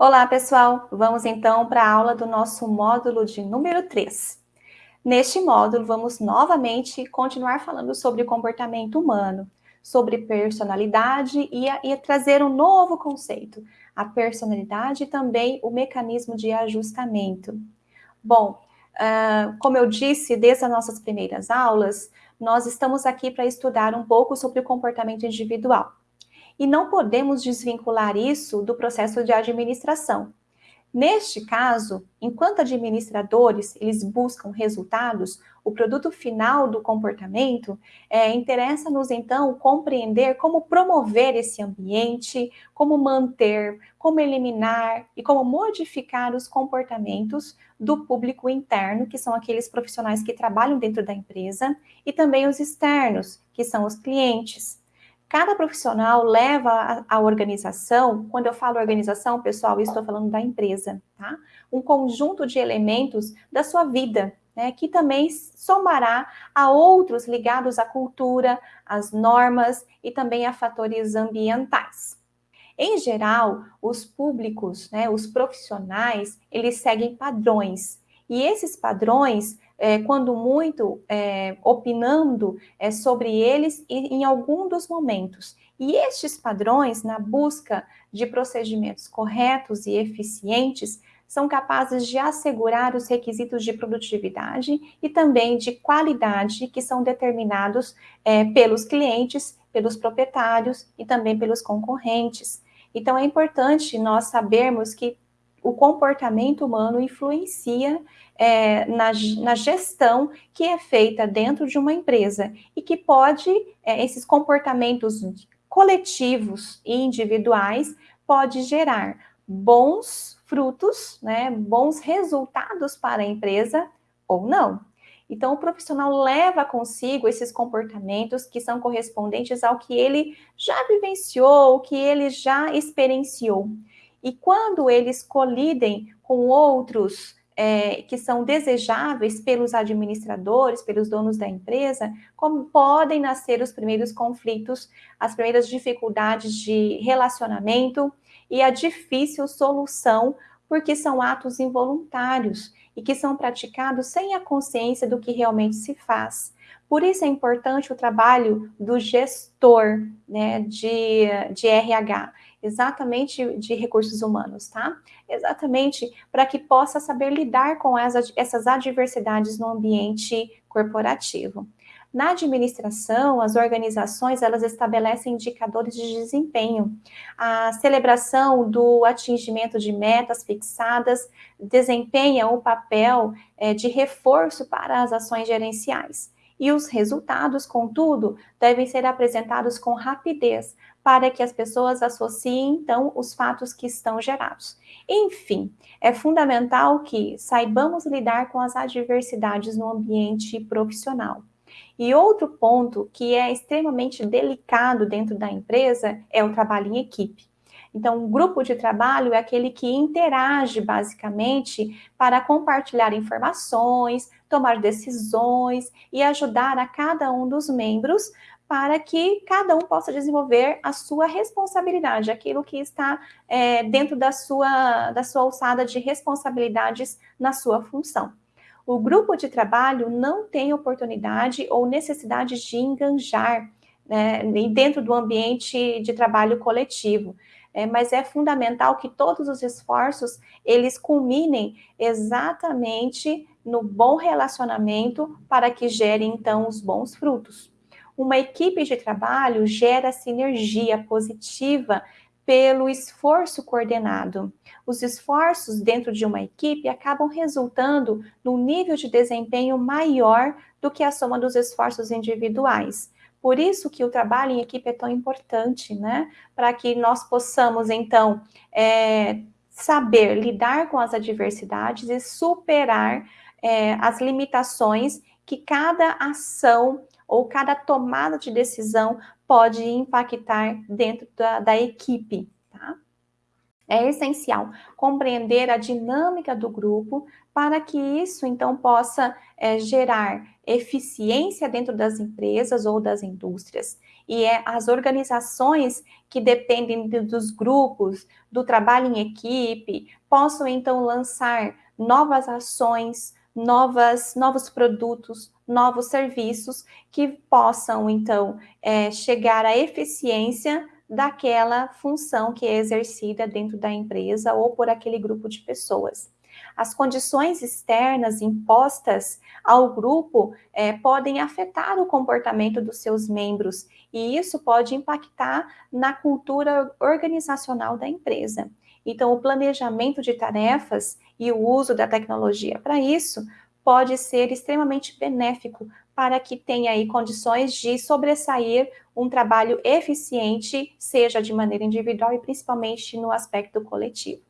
Olá, pessoal! Vamos então para a aula do nosso módulo de número 3. Neste módulo, vamos novamente continuar falando sobre comportamento humano, sobre personalidade e, a, e trazer um novo conceito, a personalidade e também o mecanismo de ajustamento. Bom, uh, como eu disse desde as nossas primeiras aulas, nós estamos aqui para estudar um pouco sobre o comportamento individual e não podemos desvincular isso do processo de administração. Neste caso, enquanto administradores, eles buscam resultados, o produto final do comportamento, é, interessa-nos então compreender como promover esse ambiente, como manter, como eliminar e como modificar os comportamentos do público interno, que são aqueles profissionais que trabalham dentro da empresa, e também os externos, que são os clientes. Cada profissional leva a, a, organização, quando eu falo organização, pessoal, estou falando da empresa, tá? Um conjunto de elementos da sua vida, né, que também somará a outros ligados à cultura, às normas e também a fatores ambientais. Em geral, os públicos, né, os profissionais, eles seguem padrões, e esses padrões é, quando muito, é, opinando é, sobre eles em algum dos momentos. E estes padrões, na busca de procedimentos corretos e eficientes, são capazes de assegurar os requisitos de produtividade e também de qualidade que são determinados é, pelos clientes, pelos proprietários e também pelos concorrentes. Então, é importante nós sabermos que o comportamento humano influencia é, na, na, gestão que é feita dentro de uma empresa e que pode, é, esses comportamentos coletivos e individuais, pode gerar bons frutos, né, bons resultados para a empresa ou não. Então, o profissional leva consigo esses comportamentos que são correspondentes ao que ele já vivenciou, o que ele já experienciou. E quando eles colidem com outros é, que são desejáveis pelos administradores, pelos donos da empresa, como podem nascer os primeiros conflitos, as primeiras dificuldades de relacionamento e a difícil solução, porque são atos involuntários e que são praticados sem a consciência do que realmente se faz. Por isso é importante o trabalho do gestor né, de, de RH exatamente de recursos humanos, tá? Exatamente para que possa saber lidar com as, essas adversidades no ambiente corporativo. Na administração, as organizações, elas estabelecem indicadores de desempenho. A celebração do atingimento de metas fixadas desempenha um papel é, de reforço para as ações gerenciais. E os resultados, contudo, devem ser apresentados com rapidez, para que as pessoas associem, então, os fatos que estão gerados. Enfim, é fundamental que saibamos lidar com as adversidades no ambiente profissional. E outro ponto que é extremamente delicado dentro da empresa é o trabalho em equipe. Então, um grupo de trabalho é aquele que interage basicamente para compartilhar informações, tomar decisões e ajudar a cada um dos membros para que cada um possa desenvolver a sua responsabilidade, aquilo que está é, dentro da sua, da sua alçada de responsabilidades na sua função. O grupo de trabalho não tem oportunidade ou necessidade de enganjar né, dentro do ambiente de trabalho coletivo. É, mas é fundamental que todos os esforços, eles culminem exatamente no bom relacionamento para que gerem, então, os bons frutos. Uma equipe de trabalho gera sinergia positiva pelo esforço coordenado. Os esforços dentro de uma equipe acabam resultando num nível de desempenho maior do que a soma dos esforços individuais. Por isso que o trabalho em equipe é tão importante, né? Para que nós possamos, então, é, saber lidar com as adversidades e superar é, as limitações que cada ação ou cada tomada de decisão pode impactar dentro da, da equipe? É essencial compreender a dinâmica do grupo para que isso, então, possa é, gerar eficiência dentro das empresas ou das indústrias. E é as organizações que dependem dos grupos, do trabalho em equipe, possam então lançar novas ações, novas, novos produtos, novos serviços que possam então é, chegar à eficiência daquela função que é exercida dentro da empresa ou por aquele grupo de pessoas. As condições externas impostas ao grupo é, podem afetar o comportamento dos seus membros e isso pode impactar na cultura organizacional da empresa. Então, o planejamento de tarefas e o uso da tecnologia para isso pode ser extremamente benéfico para que tenha aí condições de sobressair um trabalho eficiente, seja de maneira individual e principalmente no aspecto coletivo.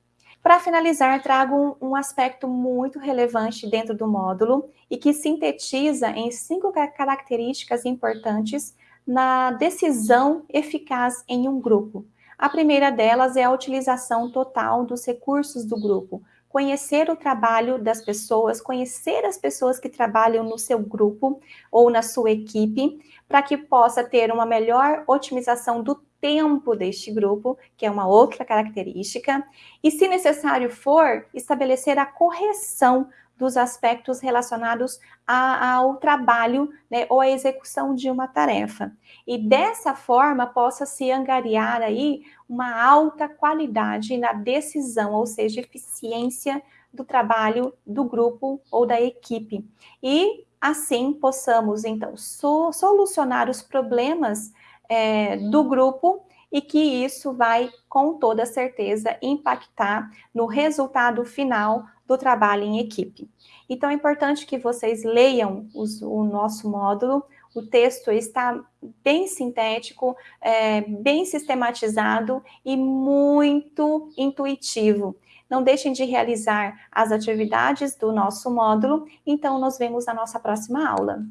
Para finalizar, trago um, um, aspecto muito relevante dentro do módulo e que sintetiza em cinco características importantes na decisão eficaz em um grupo. A primeira delas é a utilização total dos recursos do grupo, conhecer o trabalho das pessoas, conhecer as pessoas que trabalham no seu grupo ou na sua equipe, para que possa ter uma melhor otimização do tempo deste grupo, que é uma outra característica, e se necessário for, estabelecer a correção dos aspectos relacionados a, ao trabalho né, ou à execução de uma tarefa. E dessa forma possa se angariar aí uma alta qualidade na decisão, ou seja, eficiência do trabalho do grupo ou da equipe. E assim possamos, então, so, solucionar os problemas é, do grupo e que isso vai, com toda certeza, impactar no resultado final do trabalho em equipe. Então, é importante que vocês leiam os, o nosso módulo, o texto está bem sintético, é, bem sistematizado e muito intuitivo. Não deixem de realizar as atividades do nosso módulo, então nos vemos na nossa próxima aula.